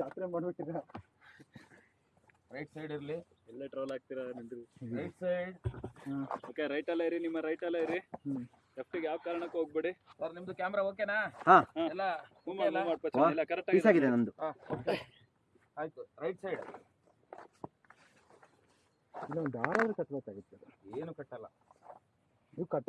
ಜಾತ್ರೆ ಮಾಡ್ಬಿಟ್ಟಿರ right side ಇರ್ಲಿ. ಎಲ್ಲ ಟ್ರೋಲ್ ಆಗ್ತೀರಾ ನಿಂದ್ರಿ? ರೈಟ್ ಸೈಡ್ ಓಕೆ ರೈಟ್ ಅಲ್ಲ ಇರಿ ನಿಮ್ಮ ರೈಟ್ ಅಲ್ಲ ಇರಿ. ಲೆಫ್ಟಿಗೆ ಯಾವ ಕಾರಣಕ್ಕೂ ಹೋಗ್ಬೇಡಿ. ಸರ್ ನಿಮ್ದು ಕ್ಯಾಮ್ರಾ ಓಕೆನಾ ಹಾ. ಎಲ್ಲ ಮೂವ್ ಎಲ್ಲ ಮಾಡ್ಬೇಕು ಕರೆಕ್ಟ್ ಆಗಿದೆ. ನಂದು ಆಯ್ತು ರೈಟ್ ಸೈಡ್ ಇಲ್ಲ ದಾರ ಕಟ್ಬೇಕಾಗಿತ್ತು. ಏನು ಕಟ್ಟಲ್ಲ. ನೀವು ಕಟ್ಟ